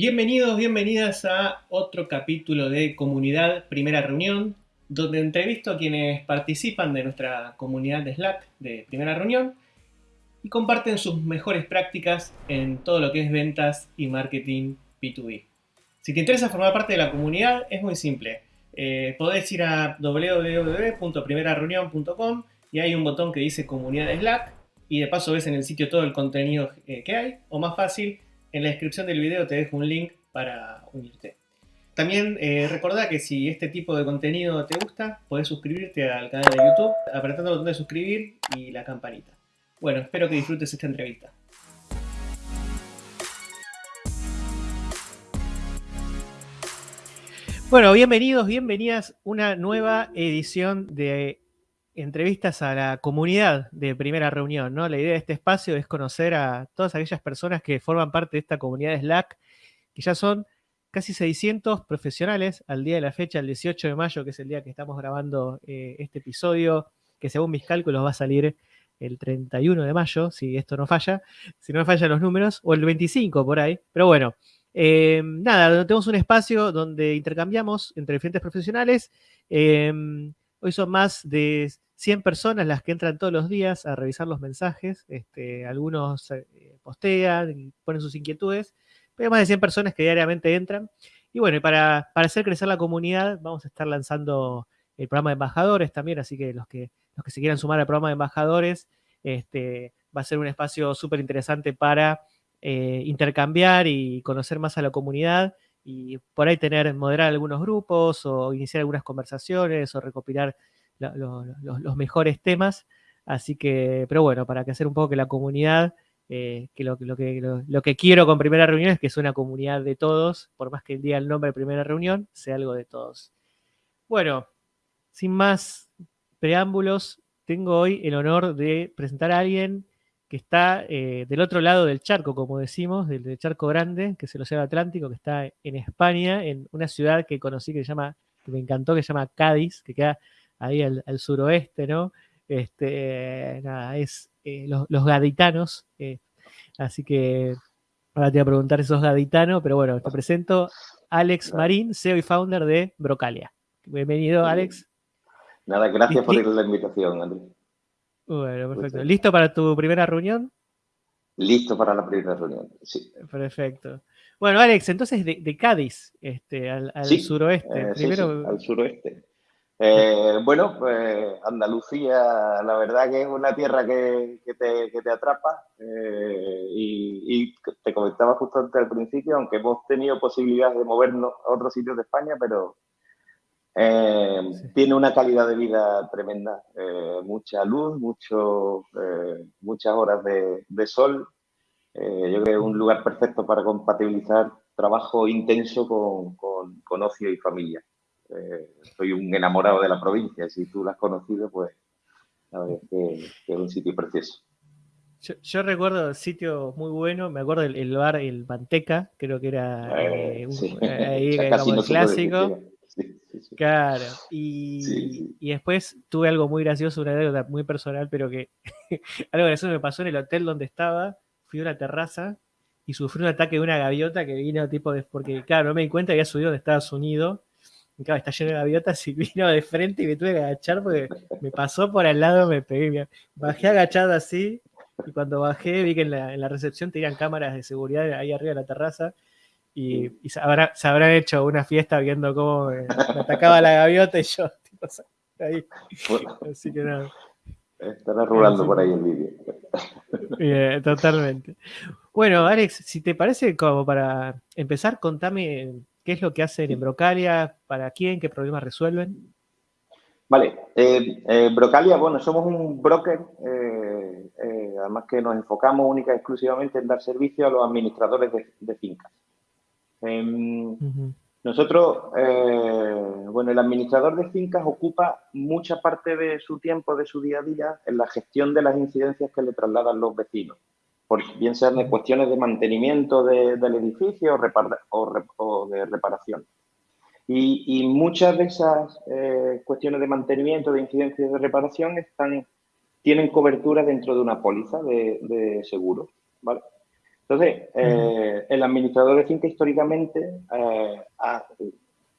Bienvenidos, bienvenidas a otro capítulo de Comunidad Primera Reunión, donde entrevisto a quienes participan de nuestra comunidad de Slack de Primera Reunión y comparten sus mejores prácticas en todo lo que es ventas y marketing B2B. Si te interesa formar parte de la comunidad, es muy simple. Eh, podés ir a www.primerareunión.com y hay un botón que dice Comunidad de Slack y de paso ves en el sitio todo el contenido eh, que hay, o más fácil, en la descripción del video te dejo un link para unirte. También eh, recordá que si este tipo de contenido te gusta, podés suscribirte al canal de YouTube apretando el botón de suscribir y la campanita. Bueno, espero que disfrutes esta entrevista. Bueno, bienvenidos, bienvenidas a una nueva edición de entrevistas a la comunidad de primera reunión, ¿no? La idea de este espacio es conocer a todas aquellas personas que forman parte de esta comunidad de Slack, que ya son casi 600 profesionales al día de la fecha, el 18 de mayo, que es el día que estamos grabando eh, este episodio, que según mis cálculos va a salir el 31 de mayo, si esto no falla, si no fallan los números, o el 25 por ahí, pero bueno. Eh, nada, tenemos un espacio donde intercambiamos entre diferentes profesionales. Eh, hoy son más de 100 personas las que entran todos los días a revisar los mensajes. Este, algunos eh, postean y ponen sus inquietudes, pero más de 100 personas que diariamente entran. Y bueno, para, para hacer crecer la comunidad vamos a estar lanzando el programa de embajadores también, así que los que, los que se quieran sumar al programa de embajadores, este, va a ser un espacio súper interesante para eh, intercambiar y conocer más a la comunidad y por ahí tener, moderar algunos grupos o iniciar algunas conversaciones o recopilar los mejores temas. Así que, pero bueno, para que hacer un poco que la comunidad, eh, que, lo, que lo, que quiero con primera reunión es que es una comunidad de todos, por más que diga el nombre de primera reunión, sea algo de todos. Bueno, sin más preámbulos, tengo hoy el honor de presentar a alguien que está eh, del otro lado del charco, como decimos, del, charco grande, que es el Océano Atlántico, que está en España, en una ciudad que conocí que se llama, que me encantó, que se llama Cádiz, que queda ahí al, suroeste, ¿no? Este, nada, es eh, los, gaditanos. Eh, así que ahora te voy a preguntar si sos gaditano, pero bueno, te presento Alex Marín, CEO y founder de Brocalia. Bienvenido, Alex. Nada, gracias por la invitación, Andrés. Bueno, perfecto. ¿Listo para tu primera reunión? Listo para la primera reunión, sí. Perfecto. Bueno, Alex, entonces de, Cádiz este, al, suroeste. Eh, Primero... al suroeste. Eh, bueno, pues Andalucía, la verdad que es una tierra que, te, atrapa eh, y, te comentaba justo antes al principio, aunque hemos tenido posibilidades de movernos a otros sitios de España, pero eh, tiene una calidad de vida tremenda, mucha luz, mucho, muchas horas de, sol. yo creo que es un lugar perfecto para compatibilizar trabajo intenso con ocio y familia. Eh, soy un enamorado de la provincia. Si tú la has conocido, pues sabes que, es un sitio precioso. Yo, recuerdo el sitio muy bueno, me acuerdo el, bar, el Manteca, creo que era eh, un, ahí, como clásico. claro, y, y, después tuve algo muy gracioso, una anécdota muy personal, pero que algo eso me pasó en el hotel donde estaba, fui a una terraza y sufrí un ataque de una gaviota que vino tipo de, porque claro, no me di cuenta que había subido de Estados Unidos claro, está lleno de gaviotas y vino de frente y me tuve que agachar porque me pasó por al lado, me pegué. Bajé agachado así y cuando bajé vi que en la, recepción tenían cámaras de seguridad ahí arriba de la terraza y, se, habrán hecho una fiesta viendo cómo me, atacaba la gaviota y yo, tipo, ahí. Así que nada. Estará rulando por ahí el vídeo. Bien, totalmente. Bueno, Alex, si te parece, como para empezar, contame ¿Qué es lo que hacen en Brocalia? ¿Para quién? ¿Qué problemas resuelven? Vale, eh, eh, Brocalia, bueno, somos un broker, eh, además que nos enfocamos única y exclusivamente en dar servicio a los administradores de, fincas. Em, nosotros, bueno, el administrador de fincas ocupa mucha parte de su tiempo, de su día a día, en la gestión de las incidencias que le trasladan los vecinos por, bien sean de cuestiones de mantenimiento del edificio o, de reparación. Y, muchas de esas eh, cuestiones de mantenimiento, de incidencia y de reparación están, tienen cobertura dentro de una póliza de, seguro. Entonces, eh, el administrador de finca históricamente eh, ha,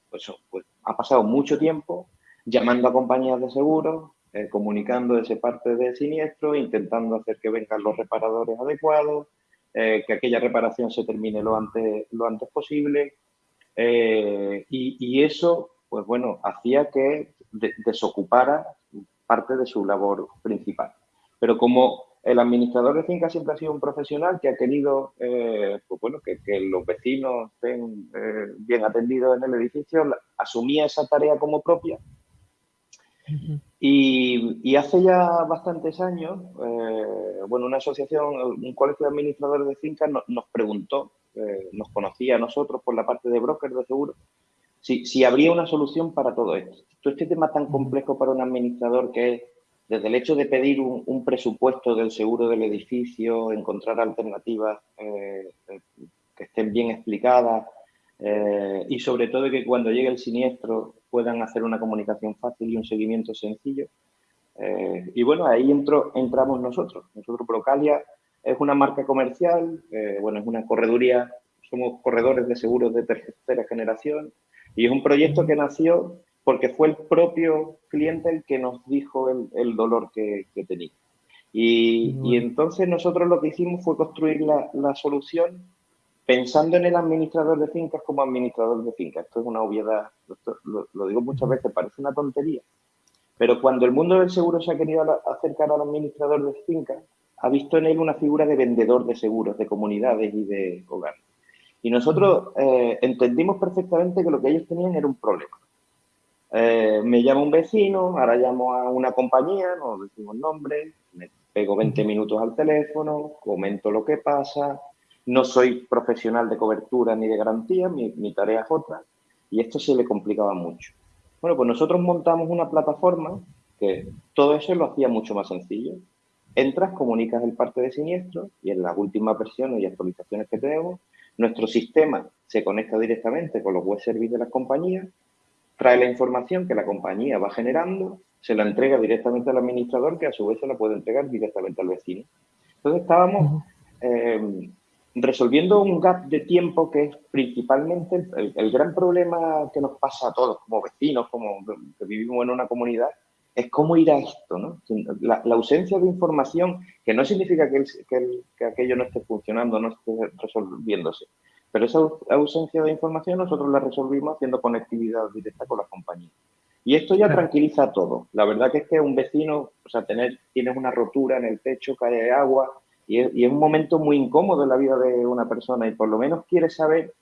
pues, pues, ha, pasado mucho tiempo llamando a compañías de seguros, eh, comunicando ese parte de siniestro, intentando hacer que vengan los reparadores adecuados, que aquella reparación se termine lo antes, lo antes posible. Y, y, eso, pues bueno, hacía que desocupara parte de su labor principal. Pero como el administrador de finca siempre ha sido un profesional que ha querido eh, pues bueno, que, los vecinos estén eh, bien atendidos en el edificio, asumía esa tarea como propia. Y, hace ya bastantes años, eh, bueno, una asociación, un colegio de administradores de fincas nos preguntó, nos conocía a nosotros por la parte de broker de seguro, si, si habría una solución para todo esto. Todo este tema tan complejo para un administrador que es desde el hecho de pedir un, presupuesto del seguro del edificio, encontrar alternativas eh, eh, que estén bien explicadas eh, y sobre todo que cuando llegue el siniestro puedan hacer una comunicación fácil y un seguimiento sencillo. y bueno, ahí entro, entramos nosotros. Nosotros, Procalia, es una marca comercial, bueno, es una correduría, somos corredores de seguros de tercera generación y es un proyecto que nació porque fue el propio cliente el que nos dijo el, dolor que, tenía. Y, entonces nosotros lo que hicimos fue construir la, solución pensando en el administrador de fincas como administrador de fincas. Esto es una obviedad, lo, digo muchas veces, parece una tontería. Pero cuando el mundo del seguro se ha querido acercar al administrador de fincas, ha visto en él una figura de vendedor de seguros, de comunidades y de hogares. Y nosotros eh, entendimos perfectamente que lo que ellos tenían era un problema. Eh, me llama un vecino, ahora llamo a una compañía, no decimos nombre, me pego 20 minutos al teléfono, comento lo que pasa, no soy profesional de cobertura ni de garantía, mi, mi tarea es otra, y esto se le complicaba mucho. Bueno, pues nosotros montamos una plataforma que todo eso lo hacía mucho más sencillo. Entras, comunicas el parte de siniestro y en las últimas versiones y actualizaciones que tenemos, nuestro sistema se conecta directamente con los web services de las compañías trae la información que la compañía va generando, se la entrega directamente al administrador, que a su vez se la puede entregar directamente al vecino. Entonces estábamos eh, resolviendo un gap de tiempo que es principalmente el, gran problema que nos pasa a todos como vecinos, como que vivimos en una comunidad, es cómo ir a esto, ¿no? La, ausencia de información, que no significa que, que aquello no esté funcionando, no esté resolviéndose, pero esa ausencia de información nosotros la resolvimos haciendo conectividad directa con la compañía. Y esto ya tranquiliza a todo. La verdad que es que un vecino, o sea, tener, tienes una rotura en el techo, cae agua, y es, y es un momento muy incómodo en la vida de una persona y por lo menos quiere saber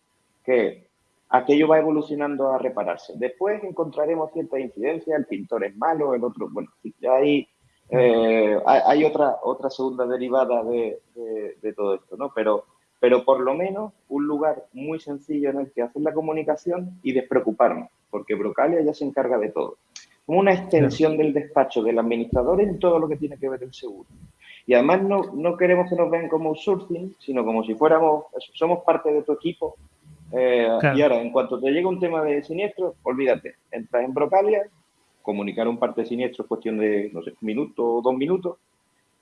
que aquello va evolucionando a repararse. Después encontraremos cierta incidencia, el pintor es malo, el otro, bueno, ya hay, eh, hay otra, otra segunda derivada de, de todo esto, ¿no? Pero pero por lo menos un lugar muy sencillo en el que hacer la comunicación y despreocuparnos, porque Brocalia ya se encarga de todo. Como una extensión del despacho del administrador en todo lo que tiene que ver el seguro. Y además no, no queremos que nos vean como outsourcing, sino como si fuéramos, somos parte de tu equipo. Eh, y ahora, en cuanto te llega un tema de siniestro, olvídate, entras en Brocalia, comunicar un parte de siniestro es cuestión de, no sé, un minuto o dos minutos,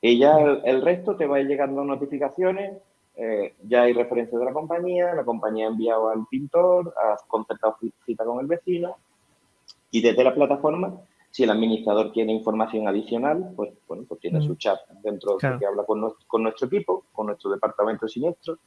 y ya el, el resto te va llegando notificaciones, eh, ya hay referencia de la compañía, la compañía ha enviado al pintor, ha concertado cita con el vecino y desde la plataforma, si el administrador tiene información adicional, pues bueno, pues tiene su chat dentro de que habla con nuestro, con nuestro equipo, con nuestro departamento de siniestros.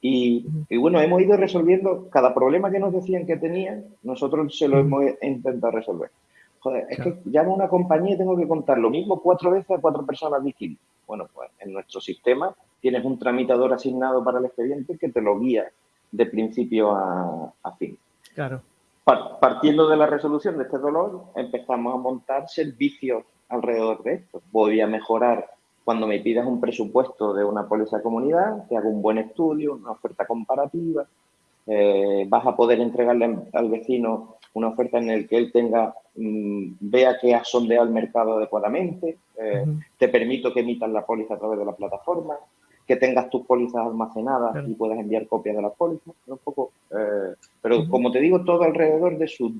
Y, y, bueno, hemos ido resolviendo cada problema que nos decían que tenían, nosotros se lo hemos intentado resolver. Joder, es que llamo a una compañía y tengo que contar lo mismo cuatro veces a cuatro personas distintas. Bueno, pues en nuestro sistema tienes un tramitador asignado para el expediente que te lo guía de principio a, fin. Claro. Partiendo de la resolución de este dolor, empezamos a montar servicios alrededor de esto. Voy a mejorar cuando me pidas un presupuesto de una póliza comunidad, te hago un buen estudio, una oferta comparativa, eh, vas a poder entregarle al vecino una oferta en la que él tenga, mm, vea que ha sondeado el mercado adecuadamente, eh, te permito que emitas la póliza a través de la plataforma, que tengas tus pólizas almacenadas y puedas enviar copias de las pólizas, un poco, eh, pero como te digo, todo alrededor de su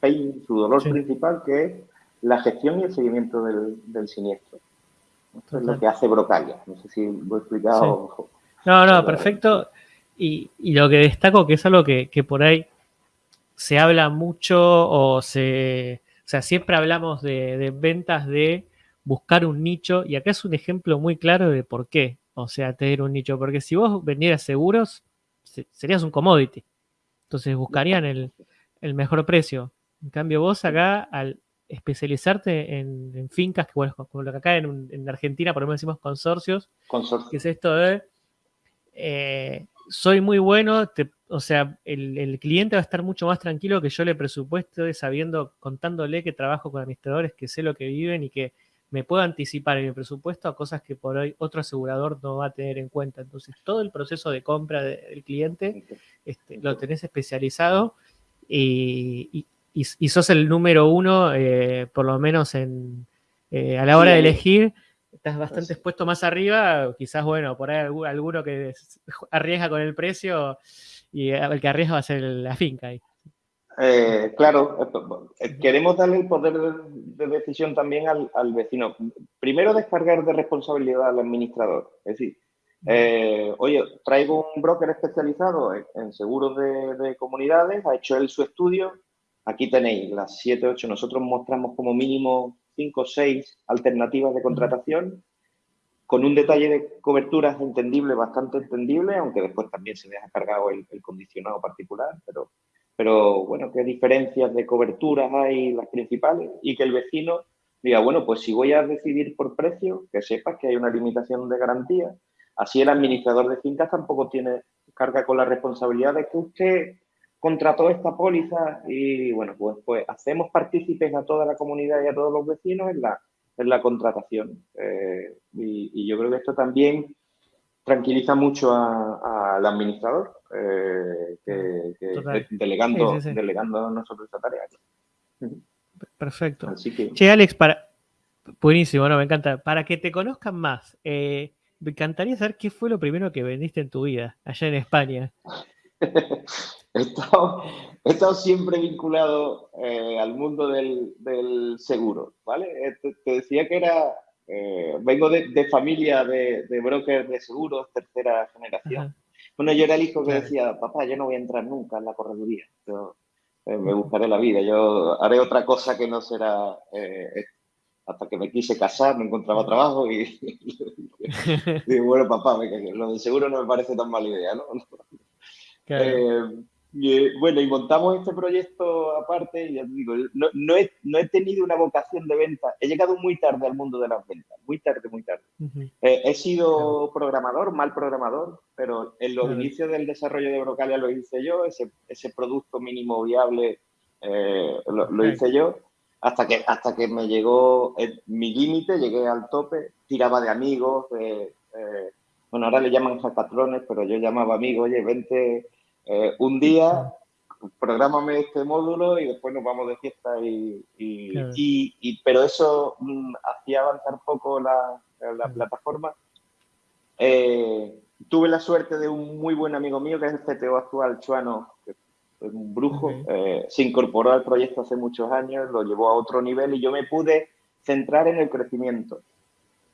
pain, su dolor principal, que es la gestión y el seguimiento del, siniestro. Esto es lo que hace Brocalia. No sé si lo he explicado No, no, perfecto. Y, lo que destaco que es algo que, por ahí se habla mucho o se... O sea, siempre hablamos de, ventas de buscar un nicho y acá es un ejemplo muy claro de por qué. O sea, tener un nicho. Porque si vos vendieras seguros, serías un commodity. Entonces buscarían el, mejor precio. En cambio, vos acá, al especializarte en, fincas, que bueno, como lo que acá en, Argentina, por ejemplo, decimos consorcios, que es esto de eh, soy muy bueno, o sea, el, cliente va a estar mucho más tranquilo que yo le presupuesto sabiendo, contándole que trabajo con administradores que sé lo que viven y que me puedo anticipar en mi presupuesto a cosas que por hoy otro asegurador no va a tener en cuenta. Entonces, todo el proceso de compra del cliente este, lo tenés especializado y, sos el número uno, eh, por lo menos en, eh, a la hora de elegir, estás bastante expuesto más arriba, quizás, bueno, por ahí alguno que arriesga con el precio y el que arriesga va a ser la finca ahí. Eh, claro, eh, queremos darle el poder de, decisión también al, vecino. Primero, descargar de responsabilidad al administrador. Es decir, eh, oye, traigo un broker especializado en, seguros de, comunidades, ha hecho él su estudio. Aquí tenéis las 7, 8. Nosotros mostramos como mínimo 5 o 6 alternativas de contratación con un detalle de coberturas entendible, bastante entendible, aunque después también se deja cargado el condicionado particular, pero pero bueno, qué diferencias de coberturas hay las principales y que el vecino diga, bueno, pues si voy a decidir por precio, que sepas que hay una limitación de garantía. Así el administrador de fincas tampoco tiene carga con la responsabilidad de que usted contrató esta póliza y bueno, pues, pues hacemos partícipes a toda la comunidad y a todos los vecinos en la, en la contratación. Eh, y, yo creo que esto también tranquiliza mucho al administrador, eh, que, delegando, delegando a nosotros esta tarea. Perfecto. Che, Alex, para... buenísimo, no, me encanta. Para que te conozcan más, eh, me encantaría saber qué fue lo primero que vendiste en tu vida, allá en España. he, estado, siempre vinculado eh, al mundo del, seguro, ¿vale? Te, decía que era eh, vengo de, familia de, de brokers de seguros, tercera generación. Bueno, yo era el hijo que decía, papá, yo no voy a entrar nunca en la correduría, yo eh, me buscaré la vida, yo haré otra cosa que no será... Eh, hasta que me quise casar, no encontraba trabajo y, digo, bueno, papá, lo de seguro no me parece tan mala idea, ¿no? Y, bueno, y montamos este proyecto aparte, y ya digo, no, no, he, no, he, tenido una vocación de venta, he llegado muy tarde al mundo de las ventas, muy tarde, muy tarde. Eh, he sido programador, mal programador, pero en los inicios del desarrollo de Brocalia lo hice yo, ese, ese producto mínimo viable eh, lo, hice yo, hasta que, hasta que me llegó mi límite, llegué al tope, tiraba de amigos, eh, bueno, ahora le llaman patrones, pero yo llamaba amigos, oye, vente eh, un día, prográmame este módulo y después nos vamos de fiesta y, y, pero eso mm, hacía avanzar poco la, la plataforma. Eh, tuve la suerte de un muy buen amigo mío, que es el CTO actual, Chuano, que es un brujo, eh, se incorporó al proyecto hace muchos años, lo llevó a otro nivel y yo me pude centrar en el crecimiento.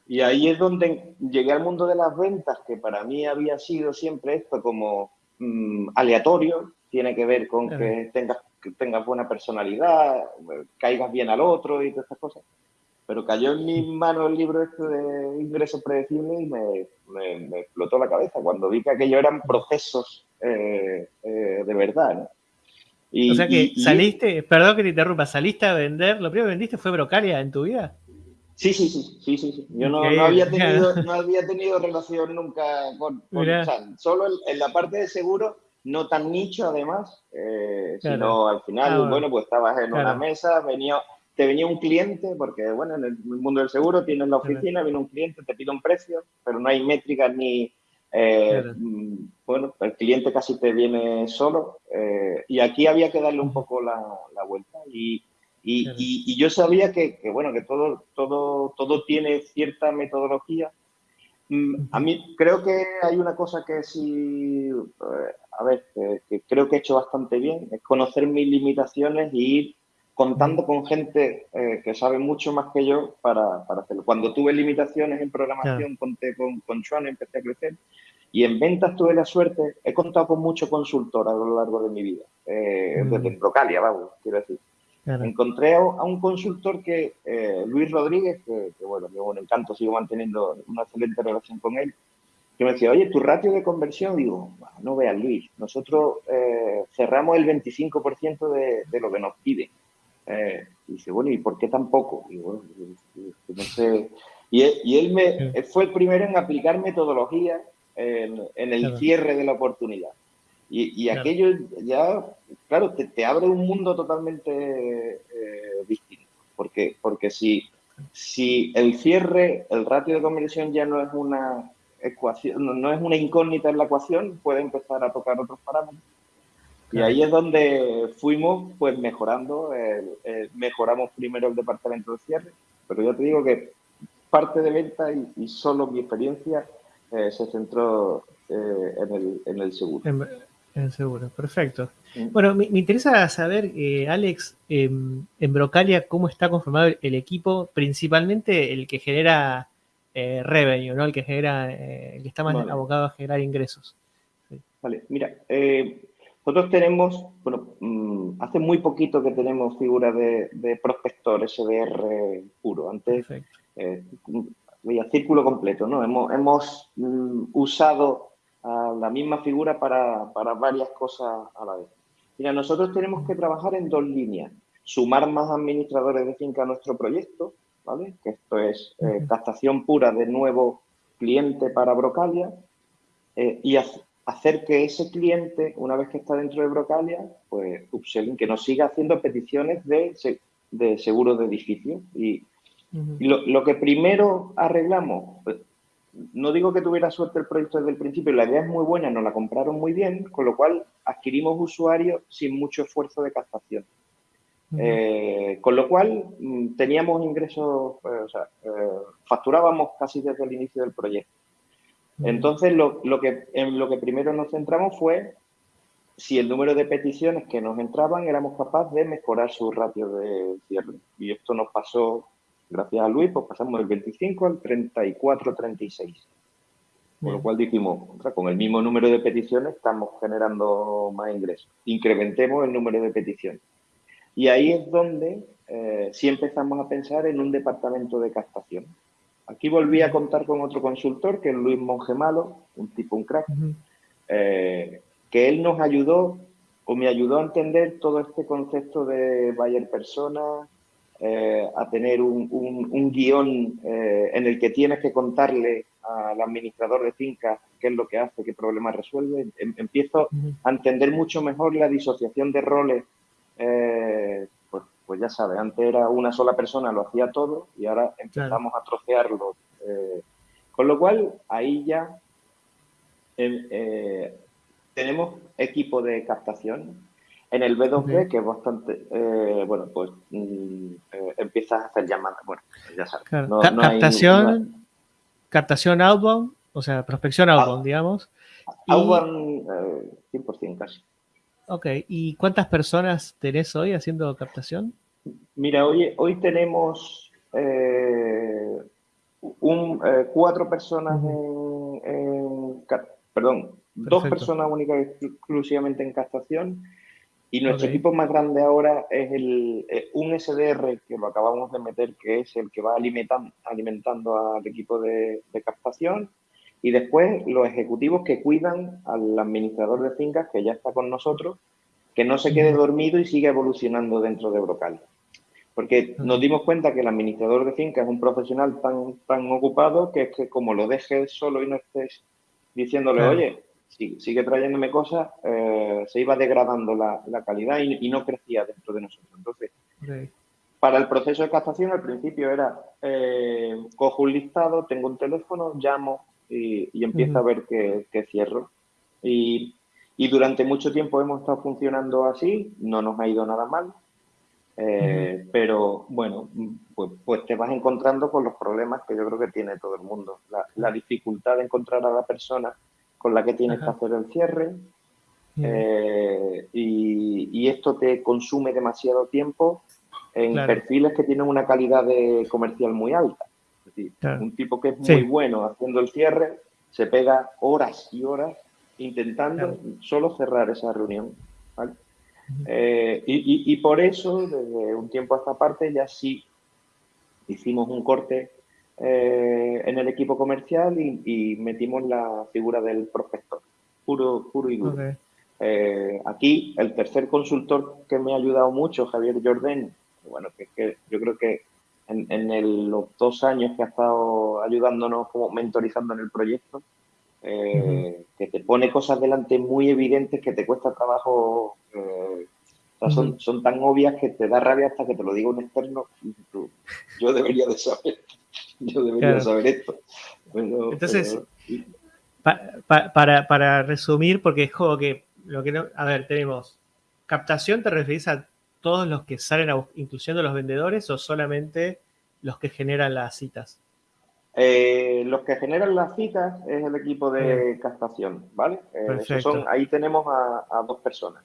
Y ahí es donde llegué al mundo de las ventas, que para mí había sido siempre esto como Mm, aleatorio, tiene que ver con que tengas, que tengas buena personalidad, caigas bien al otro y todas estas cosas. Pero cayó en mi mano el libro este de ingresos predecibles y me, me, explotó la cabeza cuando vi que aquello eran procesos eh, eh, de verdad. Y, o sea que saliste, perdón que te interrumpa, saliste a vender, lo primero que vendiste fue Brocalia en tu vida. Sí, sí, sí, sí, sí, Yo no, había tenido, no había tenido relación nunca con, solo en, la parte de seguro, no tan nicho además, eh, sino al final, ah, bueno. pues estabas en una mesa, venía, te venía un cliente, porque bueno, en el mundo del seguro tienes la oficina, viene un cliente, te pide un precio, pero no hay métricas ni, eh, mm, bueno, el cliente casi te viene solo, eh, y aquí había que darle un poco la, la vuelta y y, yo sabía que, bueno, que todo, todo, todo tiene cierta metodología. Mm, a mí creo que hay una cosa que sí, eh, a ver, que, creo que he hecho bastante bien, es conocer mis limitaciones y ir contando con gente eh, que sabe mucho más que yo para, hacerlo. Cuando tuve limitaciones en programación, conté con, con Sean, empecé a crecer. Y en ventas tuve la suerte, he contado con mucho consultor a lo largo de mi vida, eh, mm. desde Procalia, vamos, quiero decir. Encontré a, un consultor que, eh, Luis Rodríguez, que, bueno, me un encanto, sigo manteniendo una excelente relación con él, que me decía, oye, tu ratio de conversión, digo, no veas Luis, nosotros eh, cerramos el 25% de, de, lo que nos piden. Eh, y dice, bueno, ¿y por qué tan poco? Y, bueno, no sé. y, él, y él me, fue el primero en aplicar metodología en, en el cierre de la oportunidad. Y, y aquello ya, claro, te, te, abre un mundo totalmente eh, distinto. Porque, porque si, si el cierre, el ratio de conversión ya no es una ecuación, no, es una incógnita en la ecuación, puede empezar a tocar otros parámetros. Y ahí es donde fuimos pues mejorando, mejoramos primero el departamento de cierre, pero yo te digo que parte de venta y, solo mi experiencia eh, se centró eh, en, el, en el seguro. En seguro, perfecto. Bueno, me, interesa saber, eh, Alex, em, en Brocalia, cómo está conformado el, equipo, principalmente el que genera eh, revenue, ¿no? El que genera, eh, el que está más abocado a generar ingresos. Vale, mira, nosotros tenemos, bueno, mm, hace muy poquito que tenemos figura de, prospector SDR puro. Antes, veía círculo completo, ¿no? Hemos, hemos mm, usado la misma figura para, varias cosas a la vez. Mira, nosotros tenemos que trabajar en dos líneas. Sumar más administradores de finca a nuestro proyecto, ¿vale? Que esto es eh, captación pura de nuevo cliente para Brocalia eh, y hacer que ese cliente, una vez que está dentro de Brocalia, pues upselling, que nos siga haciendo peticiones de, de seguro de edificio. Y, lo, lo, que primero arreglamos, pues, no digo que tuviera suerte el proyecto desde el principio, la idea es muy buena, nos la compraron muy bien, con lo cual adquirimos usuarios sin mucho esfuerzo de captación. Eh, con lo cual mm, teníamos ingresos, eh, o sea, eh, facturábamos casi desde el inicio del proyecto. Entonces, lo, que, en lo que primero nos centramos fue si el número de peticiones que nos entraban éramos capaces de mejorar su ratio de cierre. Y esto nos pasó Gracias a Luis, pues pasamos del 25 al 34, 36. Con lo cual dijimos, con el mismo número de peticiones estamos generando más ingresos. Incrementemos el número de peticiones. Y ahí es donde eh, sí empezamos a pensar en un departamento de captación. Aquí volví a contar con otro consultor, que es Luis Mongemalo, un tipo, un crack, eh, que él nos ayudó o me ayudó a entender todo este concepto de buyer persona, eh, a tener un, un, guion eh, en el que tienes que contarle al administrador de finca qué es lo que hace, qué problemas resuelve. Em, empiezo a entender mucho mejor la disociación de roles. Eh, pues, pues, ya sabes, antes era una sola persona, lo hacía todo y ahora empezamos a trocearlo. con lo cual, ahí ya em, tenemos equipo de captación en el B2B, que es bastante, eh, bueno, pues mm, eh, empiezas a hacer llamadas, bueno, ya sabes. captación, captación outbound, o sea, prospección outbound, digamos. Outbound, 100% eh, casi. Ok, ¿y cuántas personas tenés hoy haciendo captación? Mira, hoy, hoy tenemos un, cuatro personas en, perdón, dos personas únicas exclusivamente en captación y nuestro equipo más grande ahora es el, eh, un SDR que lo acabamos de meter, que es el que va alimentando, alimentando al equipo de, captación. Y después los ejecutivos que cuidan al administrador de fincas, que ya está con nosotros, que no se quede dormido y siga evolucionando dentro de Brocal. Porque nos dimos cuenta que el administrador de fincas es un profesional tan, tan ocupado que es que como lo dejes solo y no estés diciéndole, oye, sigue trayéndome cosas, eh, se iba degradando la, calidad y, no crecía dentro de nosotros. Entonces, para el proceso de captación al principio era, eh, cojo un listado, tengo un teléfono, llamo y, empiezo a ver qué, cierro. Y, durante mucho tiempo hemos estado funcionando así, no nos ha ido nada mal, eh, pero bueno, pues, pues, te vas encontrando con los problemas que yo creo que tiene todo el mundo. la dificultad de encontrar a la persona con la que tienes que hacer el cierre. Eh, y, esto te consume demasiado tiempo en perfiles que tienen una calidad de comercial muy alta. Es decir, un tipo que es muy bueno haciendo el cierre, se pega horas y horas intentando solo cerrar esa reunión. Eh, y, por eso, desde un tiempo a esta parte, ya sí hicimos un corte eh, en el equipo comercial y, metimos la figura del prospector, puro, puro y duro. Eh, aquí, el tercer consultor que me ha ayudado mucho, Javier Jordén, bueno, que, yo creo que en, los dos años que ha estado ayudándonos como mentorizando en el proyecto, eh, que te pone cosas delante muy evidentes que te cuesta trabajo, eh, son, son, tan obvias que te da rabia hasta que te lo diga un externo. yo debería de saber, yo debería saber esto. Entonces, para, para resumir, porque es como que lo que no, a ver, tenemos captación, ¿te referís a todos los que salen, a, incluyendo los vendedores, o solamente los que generan las citas? Eh, los que generan las citas es el equipo de captación, ¿vale? Eh, son, ahí tenemos a, dos personas.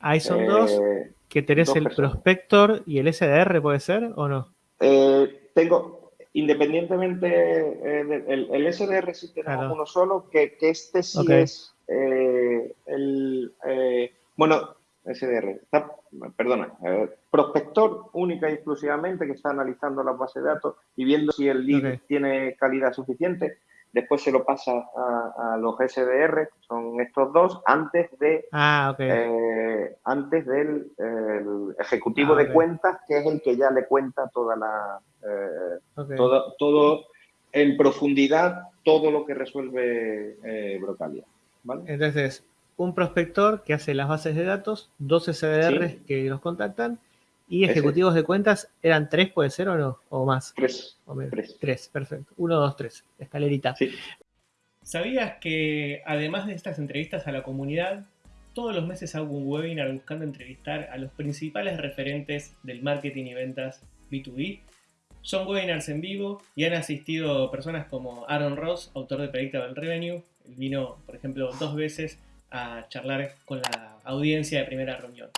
Ahí son dos, eh, que tenés el prospector y el SDR, ¿puede ser o no? tengo, independientemente, el, el, SDR sí tenemos uno solo, que, este sí es el, bueno, SDR, perdona, prospector única y exclusivamente que está analizando la base de datos y viendo si el lead tiene calidad suficiente. Después se lo pasa a, los SDR, son estos dos, antes de ah, eh, antes del ejecutivo ah, de cuentas, que es el que ya le cuenta toda la eh, todo, todo en profundidad todo lo que resuelve eh, Brocalia. Entonces, un prospector que hace las bases de datos, dos SDRs que los contactan y ejecutivos de cuentas, ¿eran tres, puede ser o no? ¿O más? Tres. tres. perfecto. Uno, dos, tres. Escalerita. Sí. ¿Sabías que además de estas entrevistas a la comunidad, todos los meses hago un webinar buscando entrevistar a los principales referentes del marketing y ventas B2B? Son webinars en vivo y han asistido personas como Aaron Ross, autor de Predictable Revenue. vino, por ejemplo, dos veces a charlar con la audiencia de primera reunión.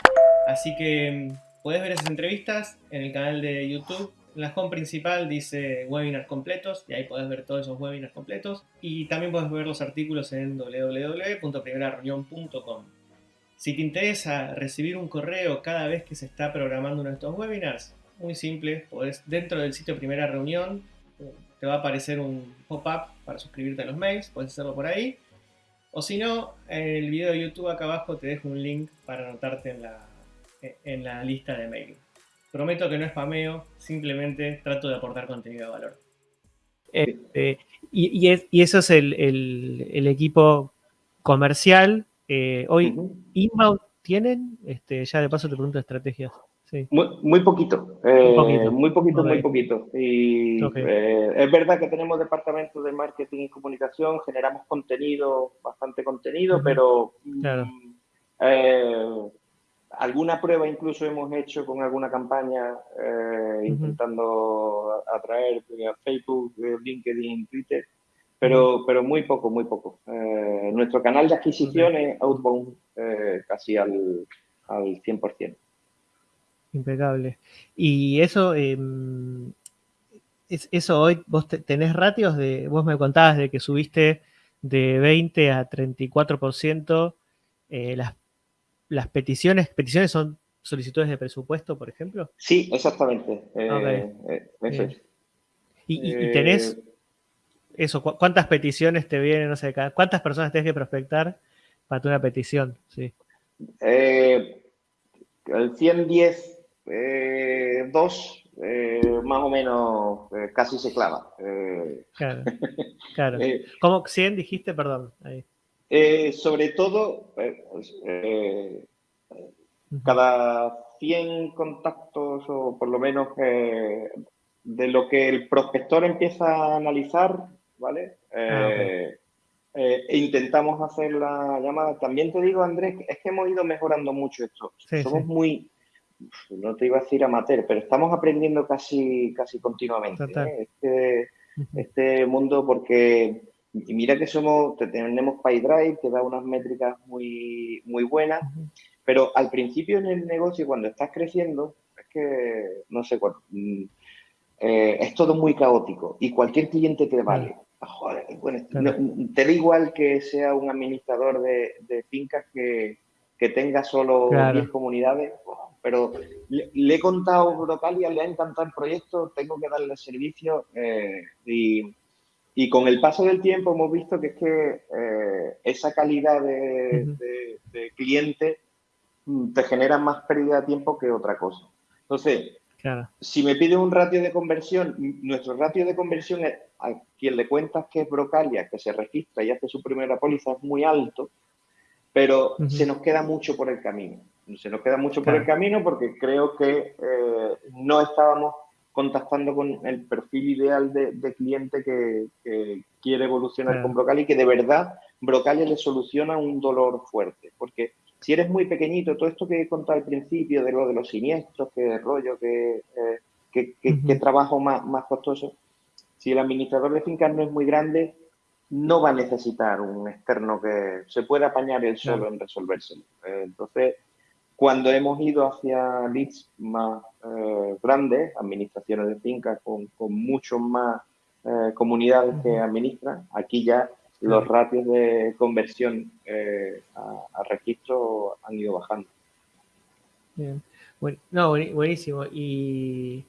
Así que puedes ver esas entrevistas en el canal de YouTube. En la home principal dice webinars completos y ahí puedes ver todos esos webinars completos. Y también puedes ver los artículos en www.primerareunión.com. Si te interesa recibir un correo cada vez que se está programando uno de estos webinars, muy simple, podés, dentro del sitio Primera Reunión te va a aparecer un pop-up para suscribirte a los mails, puedes hacerlo por ahí o si no, en el video de YouTube acá abajo te dejo un link para anotarte en la, en la lista de mail. Prometo que no es spameo, simplemente trato de aportar contenido de valor. Este, y, eso es el, equipo comercial. Eh, hoy, ¿inbound tienen? Este, ya de paso te pregunto estrategias. Muy, poquito, eh, muy poquito, muy poquito. Y eh, es verdad que tenemos departamentos de marketing y comunicación, generamos contenido, bastante contenido, pero mm, eh, alguna prueba incluso hemos hecho con alguna campaña intentando atraer a Facebook, LinkedIn, Twitter, pero, pero muy poco, muy poco. nuestro canal de adquisiciones Outbound casi al, al 100%. Impecable. Y eso, em, eso hoy, vos tenés ratios de, vos me contabas de que subiste de 20 a 34% eh, las, las peticiones. ¿Peticiones son solicitudes de presupuesto, por ejemplo? Sí, exactamente. Eh, eh, ¿Y, tenés eso? ¿Cuántas peticiones te vienen? No sé, ¿cuántas personas tenés que prospectar para tu una petición? Sí. el 110 eh, dos, eh, más o menos eh, casi se clava. claro, claro. ¿Cómo 100 dijiste? Perdón. Sobre todo, cada 100 contactos o por lo menos de lo que el prospector empieza a analizar, ¿vale? Ah, intentamos hacer la llamada. También te digo, Andrés, es que hemos ido mejorando mucho esto. Somos muy no te iba a decir amateur, pero estamos aprendiendo casi, casi continuamente ¿eh? este, este, mundo porque y mira que somos, tenemos PyDrive que da unas métricas muy, muy buenas, pero al principio en el negocio cuando estás creciendo, es que, no sé, mm, eh, es todo muy caótico y cualquier cliente te vale. Ah, te da igual que sea un administrador de, fincas que, tenga solo 10 comunidades, pero le, he contado a Brocalia, le ha encantado el proyecto, tengo que darle servicio eh, y, con el paso del tiempo hemos visto que es que eh, esa calidad de, de cliente mm, te genera más pérdida de tiempo que otra cosa. Entonces, si me pide un ratio de conversión, nuestro ratio de conversión es a quien le cuentas que es Brocalia, que se registra y hace su primera póliza, es muy alto, pero se nos queda mucho por el camino. Se nos queda mucho por el camino porque creo que eh, no estábamos contactando con el perfil ideal de, cliente que, quiere evolucionar con Brocalia y que de verdad Brocalia le soluciona un dolor fuerte. Porque si eres muy pequeñito, todo esto que he contado al principio de lo de los siniestros, que rollo, que, eh, trabajo más, más costoso, si el administrador de fincas no es muy grande, no va a necesitar un externo que se pueda apañar él solo en resolvérselo. Eh, entonces, cuando hemos ido hacia leads más eh, grandes, administraciones de fincas con, con mucho más comunidades que administran, aquí ya los ratios de conversión eh, a, registro han ido bajando. Bien. no, buenísimo. Y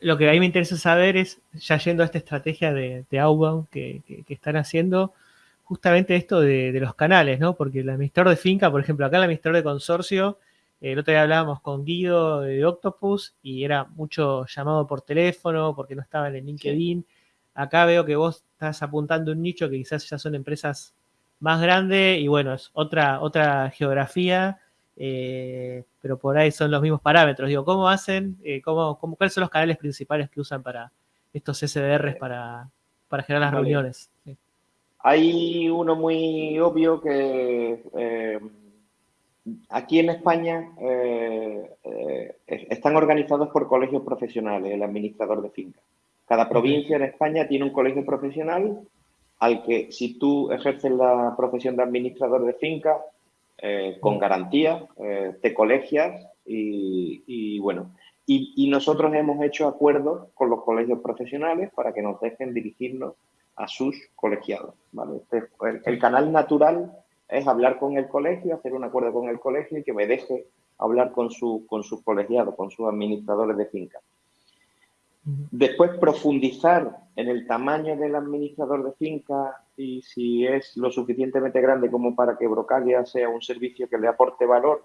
lo que a mí me interesa saber es, ya yendo a esta estrategia de, de outbound que, están haciendo, justamente esto de, los canales, ¿no? Porque el administrador de finca, por ejemplo, acá el administrador de consorcio, eh, el otro día hablábamos con Guido de Octopus y era mucho llamado por teléfono porque no estaba en el LinkedIn. Acá veo que vos estás apuntando un nicho que quizás ya son empresas más grandes y bueno, es otra, otra geografía, eh, pero por ahí son los mismos parámetros. Digo, ¿cómo hacen? Eh, cómo, ¿Cuáles son los canales principales que usan para estos SDRs para, para generar las reuniones? Hay uno muy obvio que eh, aquí en España están organizados por colegios profesionales, el administrador de fincas. Cada provincia en España tiene un colegio profesional al que si tú ejerces la profesión de administrador de finca, eh, con garantía, eh, te colegias y, bueno, y, nosotros hemos hecho acuerdos con los colegios profesionales para que nos dejen dirigirnos a sus colegiados. Este, el, canal natural es hablar con el colegio, hacer un acuerdo con el colegio y que me deje hablar con, su, con sus colegiados, con sus administradores de finca. Después profundizar en el tamaño del administrador de finca y si es lo suficientemente grande como para que Brocalia sea un servicio que le aporte valor.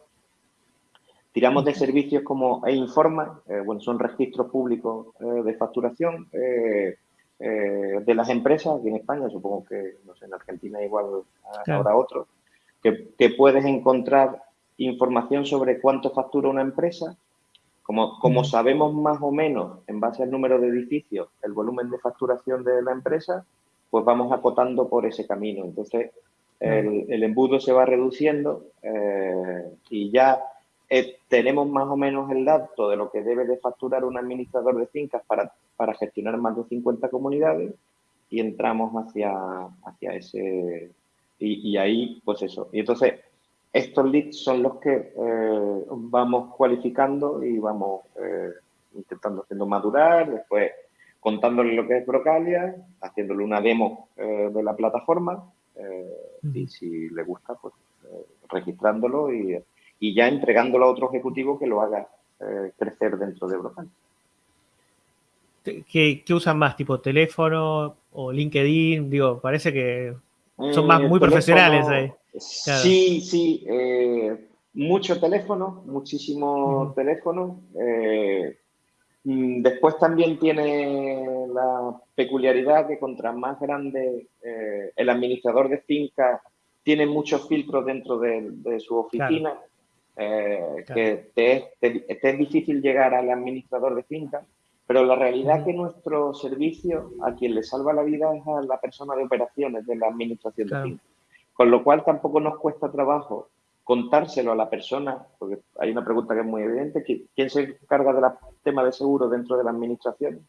Tiramos de servicios como e-informa, eh, bueno, son registros públicos eh, de facturación eh, de las empresas, aquí en España, supongo que, no sé, en Argentina igual habrá otro, que, que puedes encontrar información sobre cuánto factura una empresa, como, sabemos más o menos, en base al número de edificios, el volumen de facturación de la empresa, pues vamos acotando por ese camino. Entonces, el, embudo se va reduciendo eh, y ya eh, tenemos más o menos el dato de lo que debe de facturar un administrador de fincas para, para gestionar más de 50 comunidades y entramos hacia, hacia ese... Y, y ahí, pues eso. Y entonces, estos leads son los que eh, vamos cualificando y vamos eh, intentando haciendo madurar, después contándole lo que es Brocalia, haciéndole una demo eh, de la plataforma y si le gusta, pues registrándolo y, ya entregándolo a otro ejecutivo que lo haga crecer dentro de Brocalia. ¿Qué, usan más? ¿Tipo teléfono o LinkedIn? Digo, parece que son más muy profesionales ahí. Sí, sí, eh, mucho teléfono, muchísimo teléfono. Eh, mm, después también tiene la peculiaridad que contra más grande eh, el administrador de finca tiene muchos filtros dentro de, su oficina, que te es, difícil llegar al administrador de finca, pero la realidad es que nuestro servicio a quien le salva la vida es a la persona de operaciones de la administración de finca. Con lo cual tampoco nos cuesta trabajo contárselo a la persona, porque hay una pregunta que es muy evidente, ¿quién se encarga del tema de seguro dentro de la administración?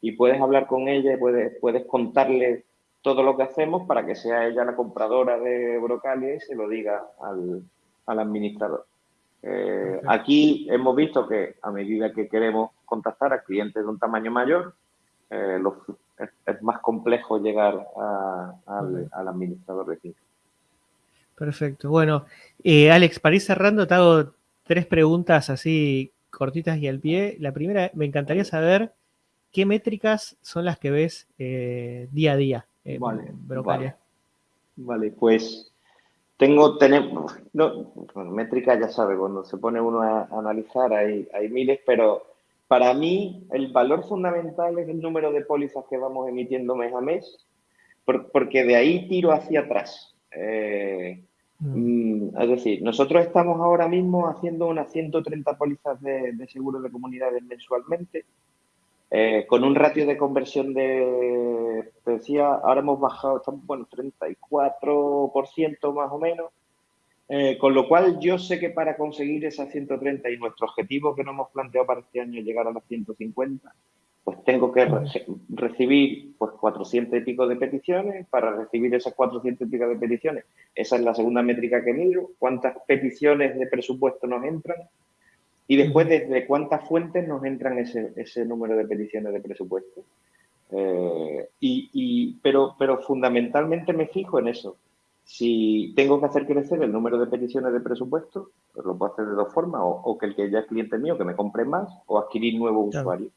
Y puedes hablar con ella y puedes, puedes contarle todo lo que hacemos para que sea ella la compradora de Brocalia y se lo diga al, administrador. Eh, aquí hemos visto que a medida que queremos contactar a clientes de un tamaño mayor, eh, es, más complejo llegar al, administrador de finca. Perfecto. Bueno, eh, Alex, para ir cerrando, te hago tres preguntas así cortitas y al pie. La primera, me encantaría saber qué métricas son las que ves día a día en vale, Vale, pues tengo, tenemos, no, métrica ya sabe, cuando se pone uno a, analizar hay, hay miles, pero para mí el valor fundamental es el número de pólizas que vamos emitiendo mes a mes, porque de ahí tiro hacia atrás. Eh, mm. es decir, nosotros estamos ahora mismo haciendo unas 130 pólizas de, de seguro de comunidades mensualmente eh, con un ratio de conversión de, te decía, ahora hemos bajado, estamos, bueno, 34% más o menos, eh, con lo cual yo sé que para conseguir esas 130 y nuestro objetivo que nos hemos planteado para este año llegar a las 150, pues tengo que recibir pues 400 y pico de peticiones, para recibir esas 400 y pico de peticiones, esa es la segunda métrica que miro, cuántas peticiones de presupuesto nos entran, y después, ¿desde cuántas fuentes nos entran ese, ese número de peticiones de presupuesto? Eh, y, pero, pero fundamentalmente me fijo en eso. Si tengo que hacer crecer el número de peticiones de presupuesto, pues lo puedo hacer de dos formas, o, que el que ya es cliente mío, que me compre más, o adquirir nuevos usuarios.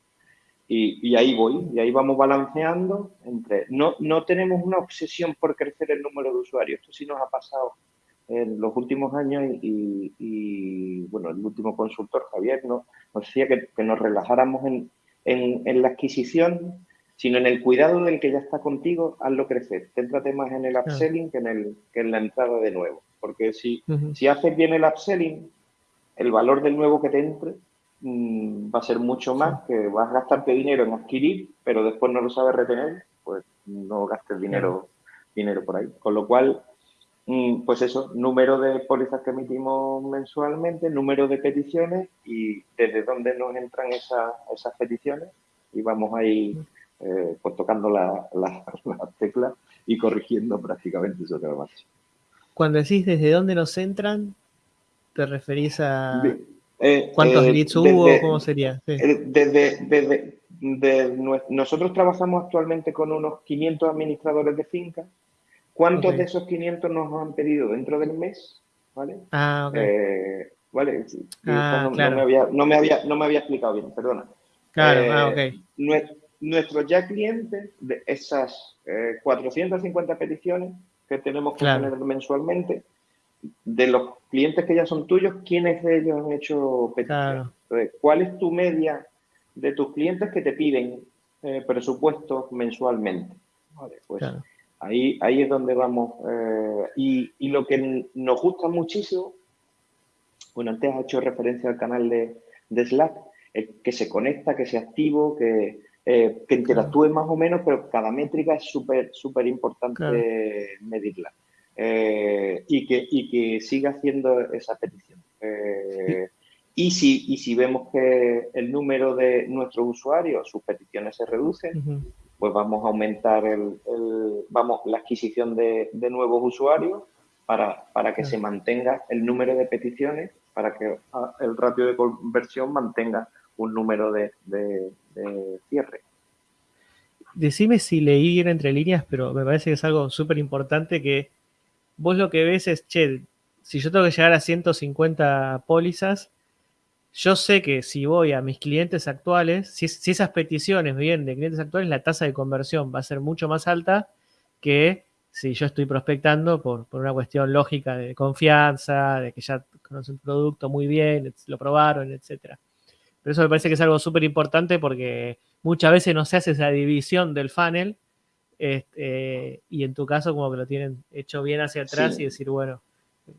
Y, y, ahí voy, y ahí vamos balanceando entre... No, no tenemos una obsesión por crecer el número de usuarios, esto sí nos ha pasado en los últimos años y, bueno, el último consultor, Javier, nos, decía que, nos relajáramos en, en, la adquisición, sino en el cuidado del que ya está contigo, hazlo crecer. Céntrate más en el upselling que en, el, que en la entrada de nuevo. Porque si, si haces bien el upselling, el valor del nuevo que te entre mm, va a ser mucho más, que vas a gastarte dinero en adquirir, pero después no lo sabes retener, pues no gastes dinero, dinero por ahí. Con lo cual, pues eso, número de pólizas que emitimos mensualmente, número de peticiones y desde dónde nos entran esas peticiones y vamos ahí eh, pues tocando las la, teclas y corrigiendo prácticamente eso que va Cuando decís desde dónde nos entran, ¿te referís a eh, cuántos eh, leads hubo? ¿Cómo sería? Desde, desde, nosotros trabajamos actualmente con unos 500 administradores de fincas ¿Cuántos de esos 500 nos han pedido dentro del mes? ¿Vale? Ah, ok. Eh, ¿Vale? Ah, no, me había, no, me había, no me había explicado bien, perdona. Claro, ah, eh, ok. Nuestros ya clientes, de esas 450 eh, peticiones que tenemos que tener mensualmente, de los clientes que ya son tuyos, ¿quiénes de ellos han hecho peticiones? ¿Cuál es tu media de tus clientes que te piden presupuestos mensualmente? Vale, pues claro. Ahí, ahí es donde vamos. Eh, y, lo que nos gusta muchísimo, bueno, antes has hecho referencia al canal de, Slack, que se conecta, que sea activo, que, eh, que interactúe más o menos, pero cada métrica es súper, súper importante medirla. Eh, y, que, y que siga haciendo esa petición. y, si, y si vemos que el número de nuestros usuarios, sus peticiones se reducen, pues vamos a aumentar el, vamos, la adquisición de, nuevos usuarios para, para que se mantenga el número de peticiones, para que ah, el ratio de conversión mantenga un número de, cierre. Decime si leí entre líneas, pero me parece que es algo súper importante que vos lo que ves es, che, si yo tengo que llegar a 150 pólizas, yo sé que si voy a mis clientes actuales, si, esas peticiones vienen de clientes actuales, la tasa de conversión va a ser mucho más alta que si yo estoy prospectando por, una cuestión lógica de confianza, de que ya conocen el producto muy bien, lo probaron, etc. Pero eso me parece que es algo súper importante porque muchas veces no se hace esa división del funnel este, y en tu caso como que lo tienen hecho bien hacia atrás y decir, bueno,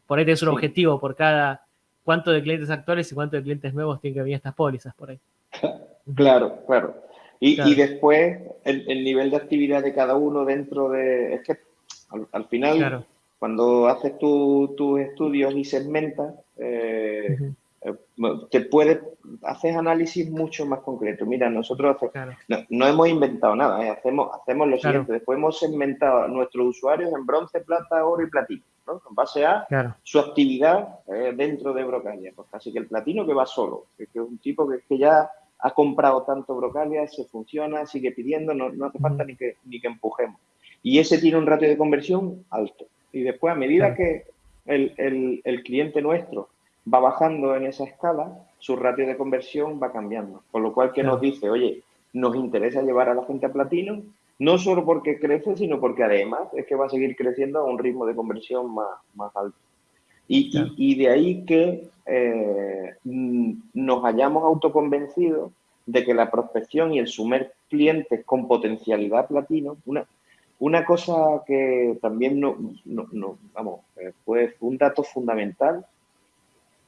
por ahí tienes un objetivo por cada cuánto de clientes actuales y cuánto de clientes nuevos tienen que venir estas pólizas por ahí. Claro, claro. Y, después el, nivel de actividad de cada uno dentro de... Es que al, final, cuando haces tus estudios y segmentas, eh, eh, te puedes, haces análisis mucho más concreto. Mira, nosotros no, hemos inventado nada, ¿eh? hacemos, hacemos lo siguiente. Después hemos segmentado a nuestros usuarios en bronce, plata, oro y platino. ¿No? En base a su actividad eh, dentro de Brocalia. Pues casi que el platino que va solo, que, es un tipo que, que, ya ha comprado tanto Brocalia, se funciona, sigue pidiendo, no, no hace falta ni, que, ni que empujemos. Y ese tiene un ratio de conversión alto. Y después, a medida que el, el, el cliente nuestro va bajando en esa escala, su ratio de conversión va cambiando. Con lo cual, que nos dice, oye, nos interesa llevar a la gente a platino, no solo porque crece, sino porque además es que va a seguir creciendo a un ritmo de conversión más, más alto. Y, y, de ahí que eh, nos hayamos autoconvencido de que la prospección y el sumer clientes con potencialidad platino, una, una cosa que también no, no, vamos, eh, fue un dato fundamental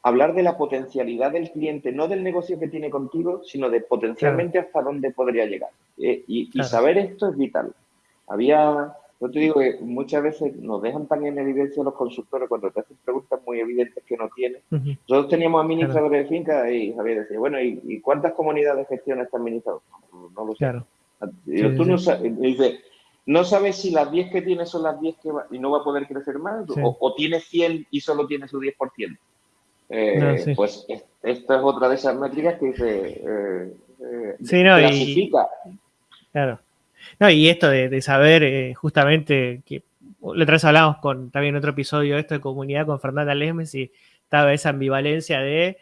hablar de la potencialidad del cliente, no del negocio que tiene contigo, sino de potencialmente hasta dónde podría llegar. Eh, y, saber esto es vital. Había, yo te digo que muchas veces nos dejan tan en evidencia los consultores cuando te hacen preguntas muy evidentes que no tienen. Nosotros teníamos administradores de finca y Javier decía, bueno, ¿y, cuántas comunidades de gestión está administrado? No, lo sé. Claro. tú no sabes, dice, no sabes si las 10 que tienes son las 10 que va, y no va a poder crecer más, o, o tienes 100 y solo tiene su 10%. Eh, pues esta es otra de esas métricas que se eh, eh, clasifica. Y, claro. No, y esto de, saber justamente que la otra vez hablamos con también en otro episodio esto de comunidad con Fernanda Lesmes y estaba esa ambivalencia de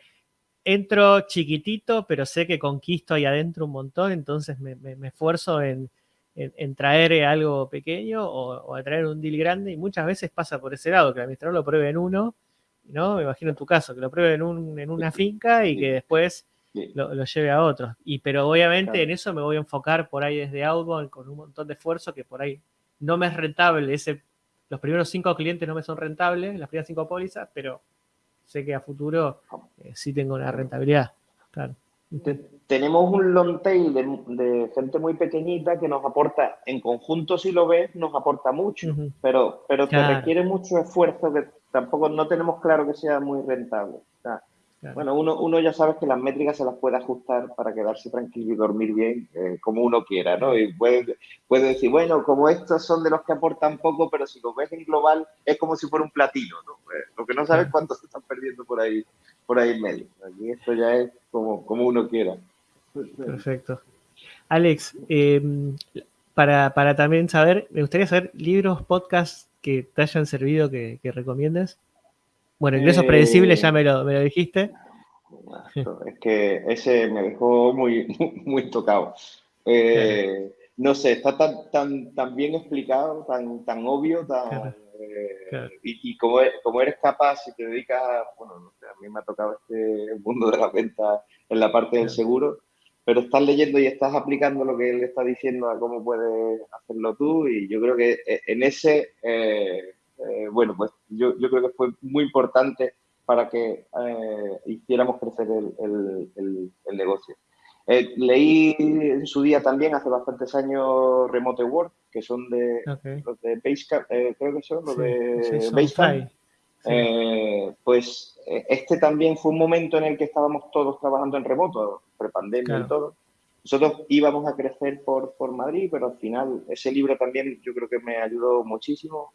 entro chiquitito, pero sé que conquisto ahí adentro un montón, entonces me, esfuerzo en, traer algo pequeño o, a traer un deal grande y muchas veces pasa por ese lado, que el administrador lo pruebe en uno ¿no? Me imagino en tu caso, que lo pruebe en, un, en una finca y que después lo, lleve a otros. Y, pero obviamente en eso me voy a enfocar por ahí desde Outbound con un montón de esfuerzo que por ahí no me es rentable. Ese, los primeros cinco clientes no me son rentables, las primeras cinco pólizas, pero sé que a futuro eh, sí tengo una rentabilidad. Claro. Tenemos un long tail de, gente muy pequeñita que nos aporta, en conjunto si lo ves, nos aporta mucho, pero, pero te requiere mucho esfuerzo que tampoco no tenemos claro que sea muy rentable. Bueno, uno, uno ya sabe que las métricas se las puede ajustar para quedarse tranquilo y dormir bien eh, como uno quiera, ¿no? Y puede, puede decir, bueno, como estos son de los que aportan poco, pero si lo ves en global es como si fuera un platino, ¿no? Eh, lo que no sabes cuánto se están perdiendo por ahí, por ahí en medio. Aquí esto ya es como, como uno quiera. Perfecto. Alex, em, para, para también saber, me gustaría saber libros, podcasts que te hayan servido que, recomiendes? Bueno, ingresos predecibles ya me lo, me lo dijiste. Es que ese me dejó muy, muy tocado. Eh, no sé, está tan, tan, tan bien explicado, tan, tan obvio, tan, eh, y, como, como, eres capaz, si te dedicas, bueno, a mí me ha tocado este mundo de la venta en la parte del seguro, pero estás leyendo y estás aplicando lo que él está diciendo a cómo puedes hacerlo tú y yo creo que eh, en ese, eh, eh, bueno, pues yo, yo, creo que fue muy importante para que hiciéramos crecer el, el, negocio. leí en su día también, hace bastantes años, Remote Work, que son de los de Basecamp, creo que son los de Basecamp. Eh, pues eh, este también fue un momento en el que estábamos todos trabajando en remoto, prepandemia y todo. Nosotros íbamos a crecer por, por Madrid, pero al final ese libro también yo creo que me ayudó muchísimo.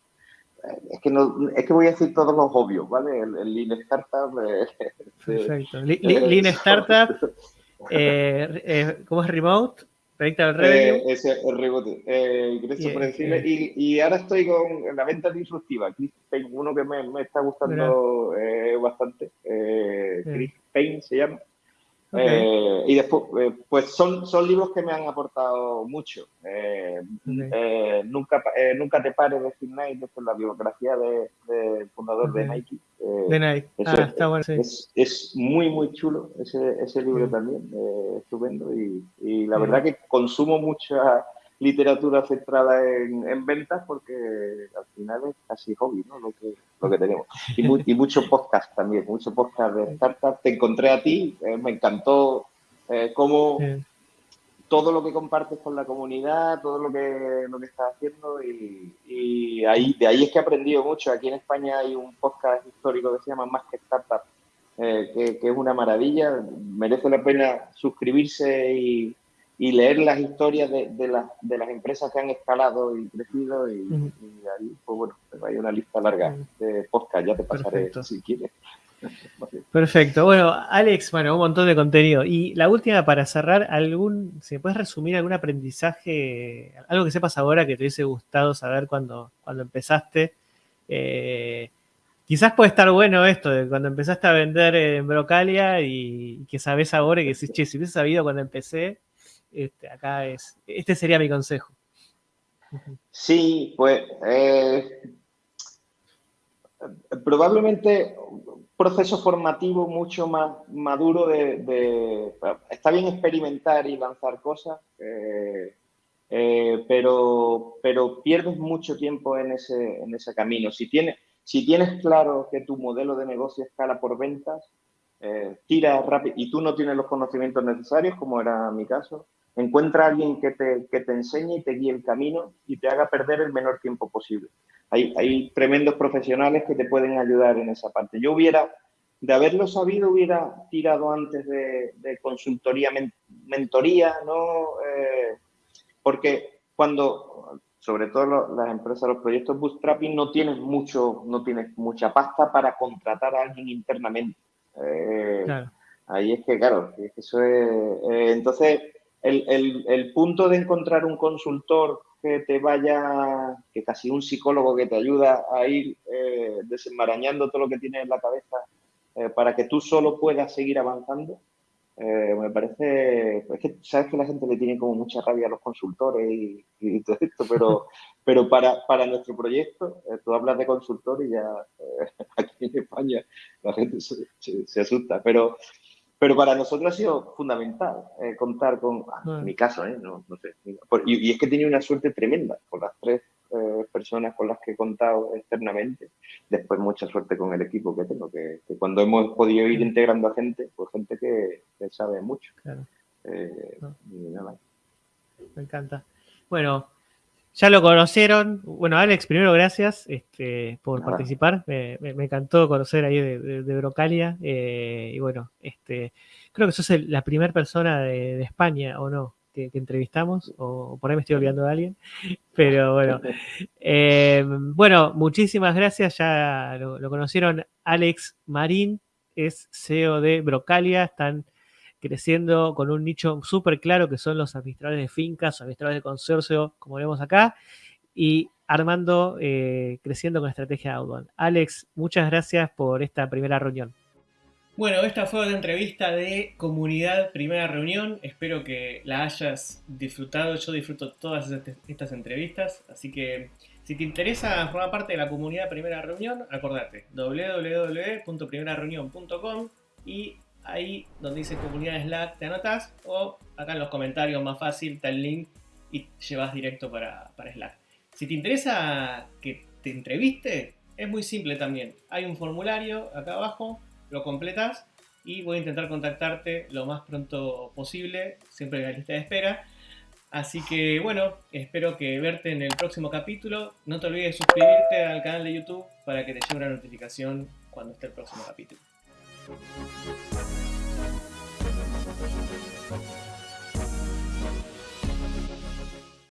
Eh, es que, no, es que voy a decir todos los obvios, ¿vale? El, Lean Startup. Perfecto. Lean Startup, ¿cómo es Remote? Predictable Revenue. Eh, ese el rebote. Eh, y, y, ahora estoy con la venta disruptiva. Chris Payne, uno que me, me está gustando eh, bastante. Eh, Chris Payne se llama. Eh, y después, eh, pues son, son libros que me han aportado mucho. Eh, nunca, nunca te pares de Steve Knight, es la biografía del de fundador de Nike. de Nike. Ah, está bueno, sí. es, es, muy, muy chulo ese, ese libro también, estupendo. Y, y la verdad que consumo mucha literatura centrada en, ventas porque al final es casi hobby, ¿no? Lo que, lo que tenemos. Y, y mucho podcast también, mucho podcast de startups. Te encontré a ti, eh, me encantó eh, cómo todo lo que compartes con la comunidad, todo lo que, lo que estás haciendo y, ahí, de ahí es que he aprendido mucho. Aquí en España hay un podcast histórico que se llama Más que Startup, eh, que, que, es una maravilla. Merece la pena suscribirse y y leer las historias de, de, de, las empresas que han escalado y crecido y, ahí, pues bueno, hay una lista larga de podcast, ya te pasaré si quieres. Perfecto. Bueno, Alex, bueno, un montón de contenido. Y la última para cerrar, algún, si puedes resumir algún aprendizaje, algo que sepas ahora que te hubiese gustado saber cuando, cuando empezaste. Eh, quizás puede estar bueno esto de cuando empezaste a vender en Brocalia y, que sabes ahora y que decís, che, si hubiese sabido cuando empecé, este, acá es, este sería mi consejo. Sí, pues eh, probablemente proceso formativo mucho más maduro de, está bien experimentar y lanzar cosas, eh, eh, pero, pero pierdes mucho tiempo en ese, en ese camino. Si tienes, si tienes claro que tu modelo de negocio escala por ventas, eh, tira rápido y tú no tienes los conocimientos necesarios, como era mi caso, encuentra a alguien que te, que te enseñe y te guíe el camino y te haga perder el menor tiempo posible hay, tremendos profesionales que te pueden ayudar en esa parte. Yo hubiera, de haberlo sabido, hubiera tirado antes de, consultoría, mentoría, ¿no? Eh, porque cuando, sobre todo las empresas, los proyectos bootstrapping, no tienes mucho, no tienes mucha pasta para contratar a alguien internamente. Eh, ahí es que, claro, eso es... Eh, entonces, el, el, el punto de encontrar un consultor que te vaya, que casi un psicólogo que te ayuda a ir eh, desenmarañando todo lo que tienes en la cabeza eh, para que tú solo puedas seguir avanzando, eh, me parece, es que sabes que la gente le tiene como mucha rabia a los consultores y, todo esto, pero, pero para, para nuestro proyecto, tú hablas de consultor y ya aquí en España la gente se, se asusta, pero pero para nosotros ha sido fundamental eh, contar con, ah, en mi caso, ¿eh? no, no sé, y, es que he tenido una suerte tremenda con las tres eh, personas con las que he contado externamente, después mucha suerte con el equipo que tengo, que, cuando hemos podido ir integrando a gente, pues gente que, sabe mucho. Claro. Eh, Me encanta. Bueno, ya lo conocieron. Bueno, Alex, primero gracias este, por participar. Me, encantó conocer ahí de, Brocalia. Eh, y bueno, este, creo que sos la primera persona de, España, ¿o no? Que, entrevistamos, o por ahí me estoy olvidando de alguien. Pero bueno, eh, bueno, muchísimas gracias. Ya lo, lo conocieron. Alex Marín es CEO de Brocalia. Están creciendo con un nicho súper claro que son los administradores de fincas, administradores de consorcio, como vemos acá, y armando, eh, creciendo con estrategia outbound. Alex, muchas gracias por esta primera reunión. Bueno, esta fue la entrevista de comunidad primera reunión. Espero que la hayas disfrutado. Yo disfruto todas estas entrevistas. Así que si te interesa formar parte de la comunidad primera reunión, acordate www.primerareunión.com y ahí donde dice comunidad Slack te anotas o acá en los comentarios más fácil está el link y llevas directo para, Slack. Si te interesa que te entreviste, es muy simple también. Hay un formulario acá abajo, lo completas y voy a intentar contactarte lo más pronto posible, siempre en la lista de espera. Así que bueno, espero que verte en el próximo capítulo. No te olvides de suscribirte al canal de YouTube para que te llegue una notificación cuando esté el próximo capítulo.